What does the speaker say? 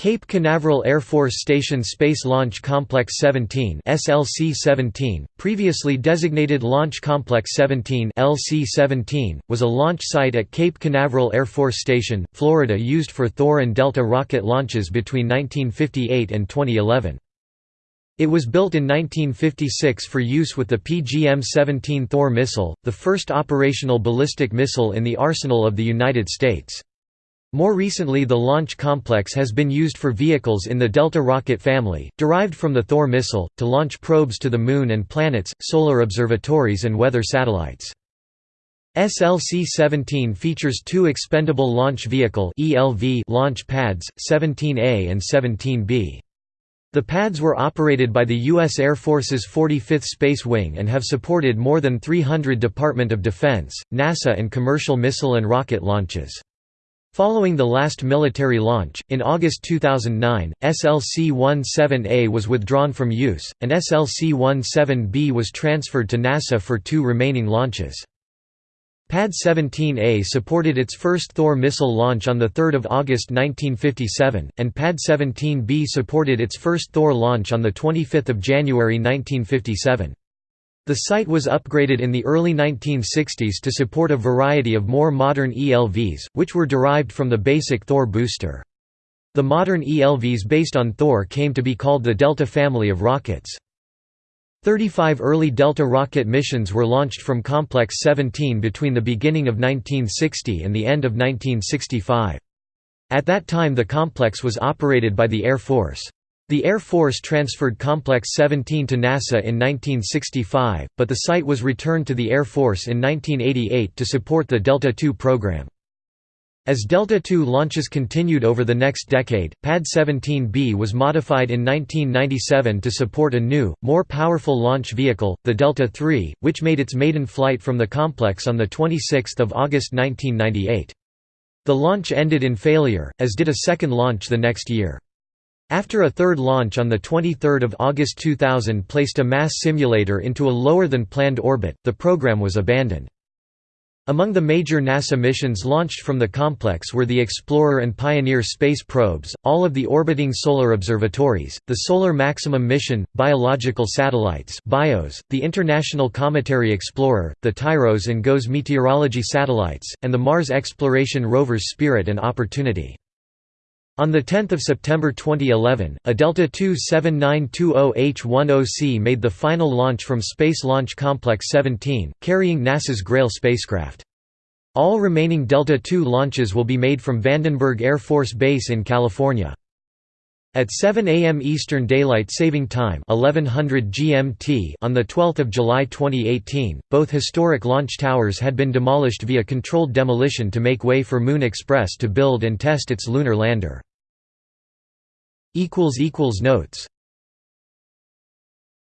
Cape Canaveral Air Force Station Space Launch Complex 17 SLC-17, previously designated Launch Complex 17 LC-17, was a launch site at Cape Canaveral Air Force Station, Florida used for Thor and Delta rocket launches between 1958 and 2011. It was built in 1956 for use with the PGM-17 Thor missile, the first operational ballistic missile in the arsenal of the United States. More recently the launch complex has been used for vehicles in the Delta rocket family, derived from the Thor missile, to launch probes to the Moon and planets, solar observatories and weather satellites. SLC-17 features two expendable launch vehicle launch pads, 17A and 17B. The pads were operated by the U.S. Air Force's 45th Space Wing and have supported more than 300 Department of Defense, NASA and commercial missile and rocket launches. Following the last military launch, in August 2009, SLC-17A was withdrawn from use, and SLC-17B was transferred to NASA for two remaining launches. Pad 17A supported its first Thor missile launch on 3 August 1957, and Pad 17B supported its first Thor launch on 25 January 1957. The site was upgraded in the early 1960s to support a variety of more modern ELVs, which were derived from the basic Thor booster. The modern ELVs based on Thor came to be called the Delta family of rockets. 35 early Delta rocket missions were launched from Complex 17 between the beginning of 1960 and the end of 1965. At that time the complex was operated by the Air Force. The Air Force transferred Complex 17 to NASA in 1965, but the site was returned to the Air Force in 1988 to support the Delta II program. As Delta II launches continued over the next decade, Pad 17B was modified in 1997 to support a new, more powerful launch vehicle, the Delta III, which made its maiden flight from the complex on 26 August 1998. The launch ended in failure, as did a second launch the next year. After a third launch on 23 August 2000 placed a mass simulator into a lower-than-planned orbit, the program was abandoned. Among the major NASA missions launched from the complex were the Explorer and Pioneer space probes, all of the orbiting solar observatories, the Solar Maximum Mission, biological satellites BIOS, the International Cometary Explorer, the TIROS and GOES meteorology satellites, and the Mars exploration rovers Spirit and Opportunity. On 10 September 2011, a Delta II 7920H-10C made the final launch from Space Launch Complex 17, carrying NASA's Grail spacecraft. All remaining Delta II launches will be made from Vandenberg Air Force Base in California. At 7 a.m. Eastern Daylight Saving Time 1100 GMT on 12 July 2018, both historic launch towers had been demolished via controlled demolition to make way for Moon Express to build and test its lunar lander. Notes